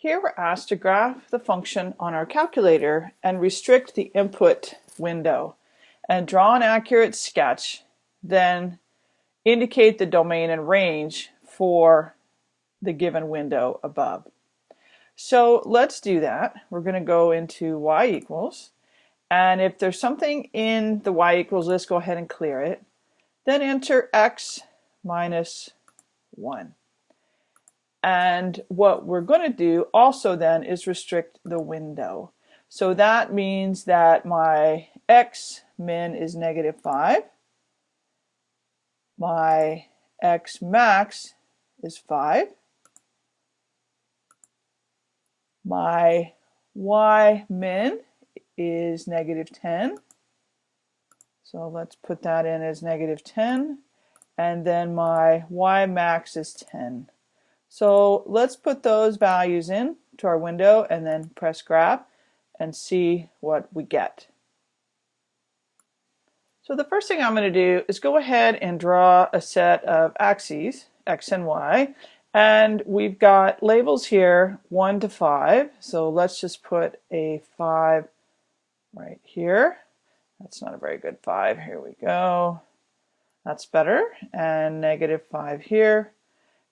Here we're asked to graph the function on our calculator and restrict the input window and draw an accurate sketch, then indicate the domain and range for the given window above. So let's do that. We're going to go into y equals, and if there's something in the y equals list, go ahead and clear it. Then enter x minus 1. And what we're going to do also then is restrict the window. So that means that my x min is negative 5. My x max is 5. My y min is negative 10. So let's put that in as negative 10. And then my y max is 10. So let's put those values in to our window and then press graph and see what we get. So the first thing I'm going to do is go ahead and draw a set of axes, x and y, and we've got labels here 1 to 5, so let's just put a 5 right here. That's not a very good 5. Here we go. That's better. And negative 5 here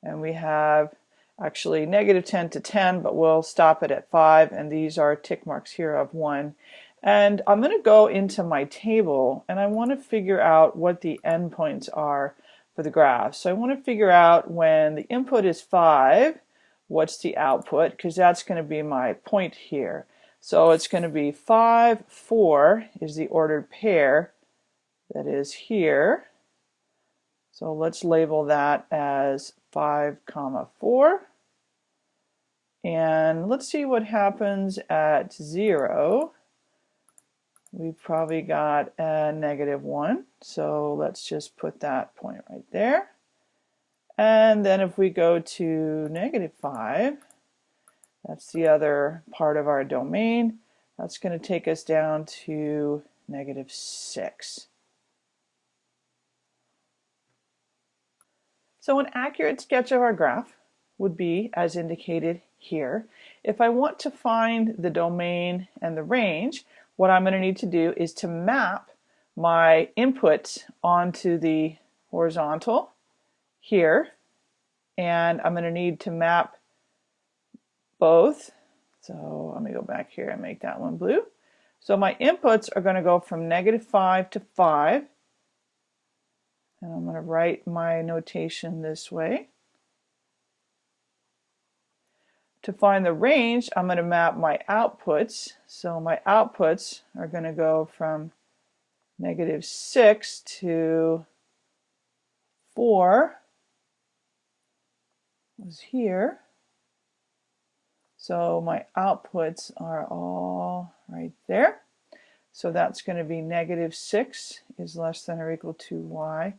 and we have actually negative 10 to 10 but we'll stop it at 5 and these are tick marks here of 1 and I'm going to go into my table and I want to figure out what the endpoints are for the graph. So I want to figure out when the input is 5 what's the output because that's going to be my point here. So it's going to be 5, 4 is the ordered pair that is here. So let's label that as 5 comma 4 and let's see what happens at 0 we've probably got a negative 1 so let's just put that point right there. And then if we go to negative 5 that's the other part of our domain. That's going to take us down to negative 6 So an accurate sketch of our graph would be as indicated here. If I want to find the domain and the range, what I'm going to need to do is to map my input onto the horizontal here and I'm going to need to map both so let me go back here and make that one blue so my inputs are going to go from negative 5 to 5 and I'm going to write my notation this way. To find the range, I'm going to map my outputs. So my outputs are going to go from negative 6 to 4 was here. So my outputs are all right there. So that's going to be negative 6 is less than or equal to y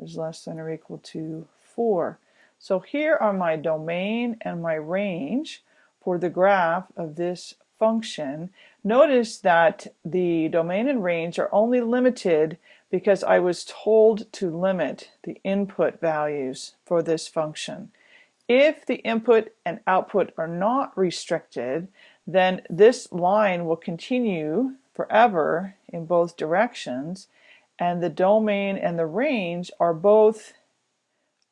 is less than or equal to 4. So here are my domain and my range for the graph of this function. Notice that the domain and range are only limited because I was told to limit the input values for this function. If the input and output are not restricted, then this line will continue forever in both directions and the domain and the range are both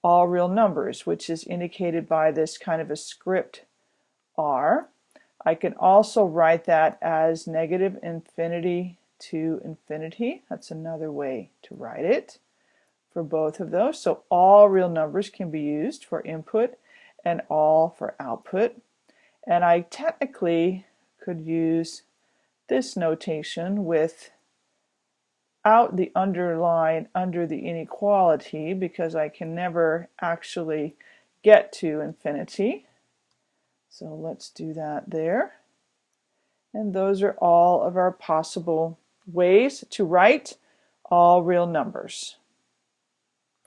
all real numbers, which is indicated by this kind of a script R. I can also write that as negative infinity to infinity. That's another way to write it for both of those. So all real numbers can be used for input and all for output. And I technically could use this notation with out the underline under the inequality because I can never actually get to infinity. So let's do that there. And those are all of our possible ways to write all real numbers.